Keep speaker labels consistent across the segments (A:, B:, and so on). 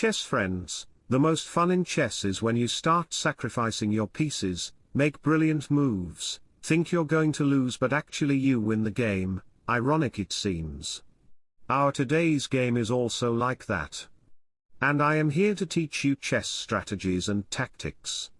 A: chess friends, the most fun in chess is when you start sacrificing your pieces, make brilliant moves, think you're going to lose but actually you win the game, ironic it seems. Our today's game is also like that. And I am here to teach you chess strategies and tactics.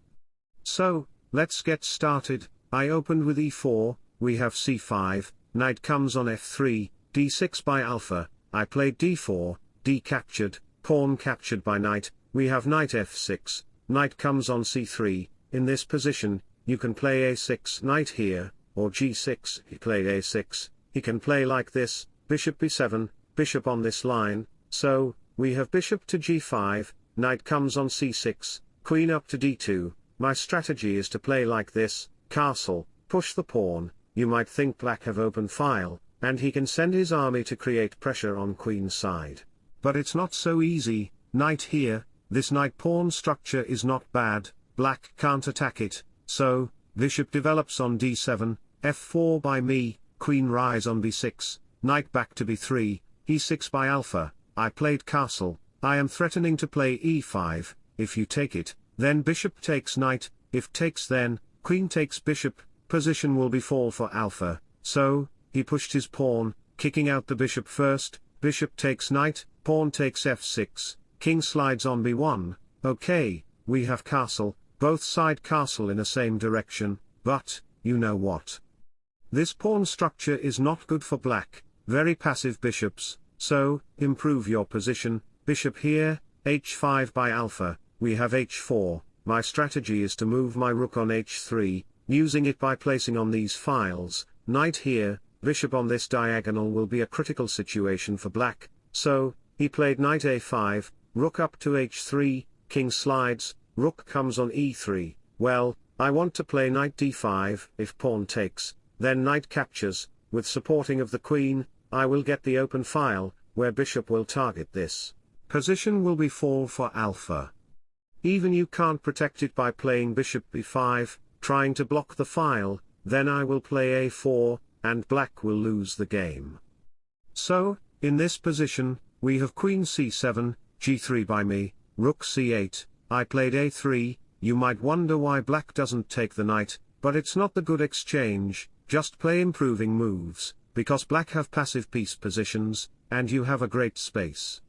A: So, let's get started, I opened with e4, we have c5, knight comes on f3, d6 by alpha, I played d4, d captured, pawn captured by knight, we have knight f6, knight comes on c3, in this position, you can play a6 knight here, or g6, he played a6, he can play like this, bishop b7, bishop on this line, so, we have bishop to g5, knight comes on c6, queen up to d2, my strategy is to play like this, castle, push the pawn, you might think black have open file, and he can send his army to create pressure on queen's side. But it's not so easy, knight here, this knight pawn structure is not bad, black can't attack it, so, bishop develops on d7, f4 by me, queen rise on b6, knight back to b3, e6 by alpha, I played castle, I am threatening to play e5, if you take it, then bishop takes knight, if takes then, queen takes bishop, position will be fall for alpha, so, he pushed his pawn, kicking out the bishop first, bishop takes knight, pawn takes f6, king slides on b1, okay, we have castle, both side castle in a same direction, but, you know what? This pawn structure is not good for black, very passive bishops, so, improve your position, bishop here, h5 by alpha, we have h4, my strategy is to move my rook on h3, using it by placing on these files, knight here, bishop on this diagonal will be a critical situation for black, so, he played knight a5, rook up to h3, king slides, rook comes on e3, well, I want to play knight d5, if pawn takes, then knight captures, with supporting of the queen, I will get the open file, where bishop will target this. Position will be fall for alpha. Even you can't protect it by playing bishop b5, trying to block the file, then I will play a4, and black will lose the game. So, in this position, we have queen c7, g3 by me, rook c8, I played a3, you might wonder why black doesn't take the knight, but it's not the good exchange, just play improving moves, because black have passive piece positions, and you have a great space.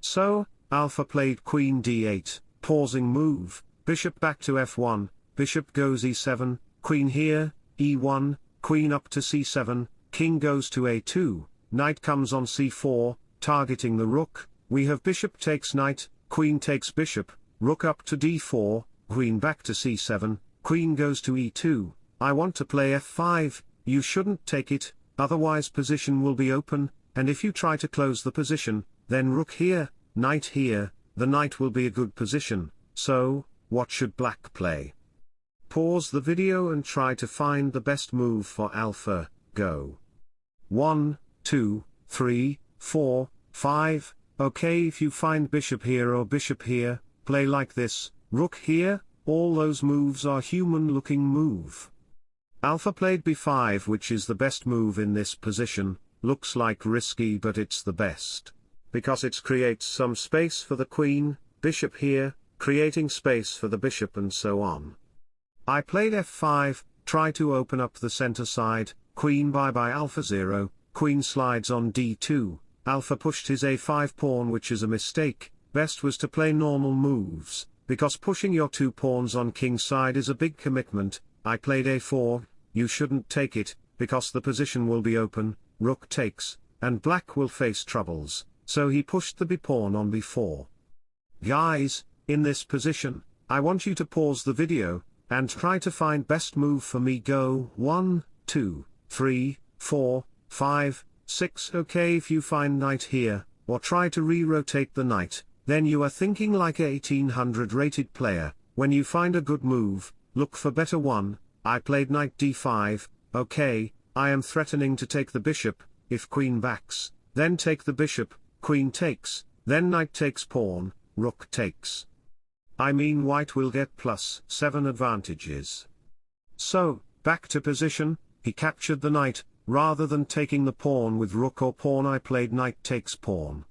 A: So, alpha played queen d8, pausing move, bishop back to f1, bishop goes e7, queen here, e1, queen up to c7, king goes to a2, knight comes on c4, targeting the rook, we have bishop takes knight, queen takes bishop, rook up to d4, queen back to c7, queen goes to e2, I want to play f5, you shouldn't take it, otherwise position will be open, and if you try to close the position, then rook here, knight here, the knight will be a good position, so, what should black play? Pause the video and try to find the best move for alpha, go. 1, 2, 3, 4, 5, okay if you find bishop here or bishop here, play like this, rook here, all those moves are human looking move. Alpha played b5 which is the best move in this position, looks like risky but it's the best. Because it creates some space for the queen, bishop here, creating space for the bishop and so on. I played f5, try to open up the center side, queen bye by alpha 0, queen slides on d2, alpha pushed his a5 pawn which is a mistake, best was to play normal moves, because pushing your two pawns on king side is a big commitment, I played a4, you shouldn't take it, because the position will be open, rook takes, and black will face troubles, so he pushed the b pawn on b4. Guys, in this position, I want you to pause the video, and try to find best move for me go 1, 2, 3, 4, 5, 6 ok if you find knight here, or try to re-rotate the knight, then you are thinking like a 1800 rated player, when you find a good move, look for better one, I played knight d5, okay, I am threatening to take the bishop, if queen backs, then take the bishop, queen takes, then knight takes pawn, rook takes. I mean white will get plus 7 advantages. So, back to position, he captured the knight, rather than taking the pawn with rook or pawn I played knight takes pawn.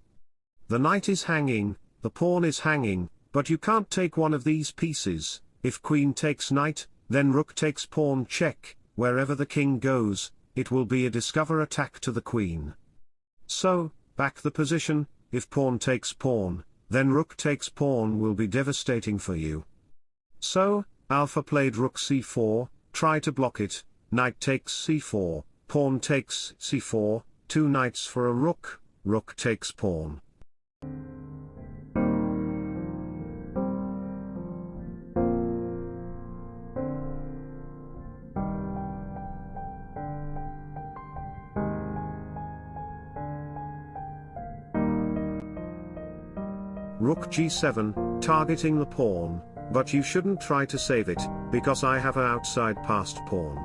A: The knight is hanging, the pawn is hanging, but you can't take one of these pieces, if queen takes knight, then rook takes pawn check, wherever the king goes, it will be a discover attack to the queen. So, back the position, if pawn takes pawn, then rook takes pawn will be devastating for you. So, alpha played rook c4, try to block it, knight takes c4, pawn takes c4, two knights for a rook, rook takes pawn. Rook g7, targeting the pawn, but you shouldn't try to save it, because I have a outside passed pawn.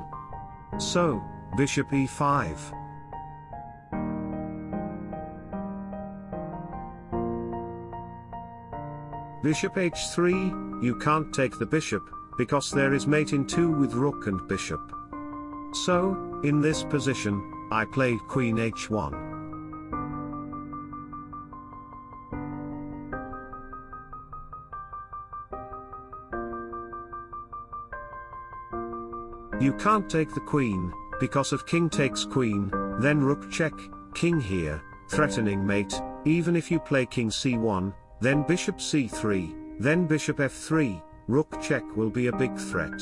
A: So, bishop e5. Bishop h3, you can't take the bishop, because there is mate in 2 with rook and bishop. So, in this position, I played queen h1. You can't take the queen, because of king takes queen, then rook check, king here, threatening mate, even if you play king c1, then bishop c3, then bishop f3, rook check will be a big threat.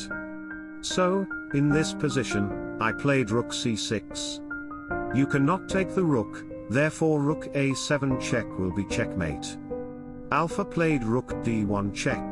A: So, in this position, I played rook c6. You cannot take the rook, therefore rook a7 check will be checkmate. Alpha played rook d1 check.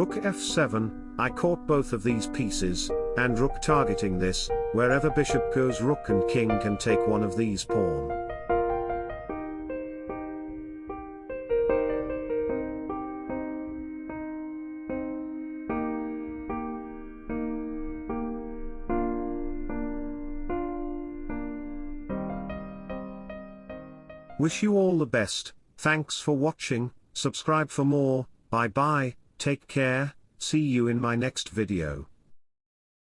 A: Rook f7, I caught both of these pieces, and rook targeting this, wherever bishop goes rook and king can take one of these pawn. Wish you all the best, thanks for watching, subscribe for more, bye bye. Take care, see you in my next video.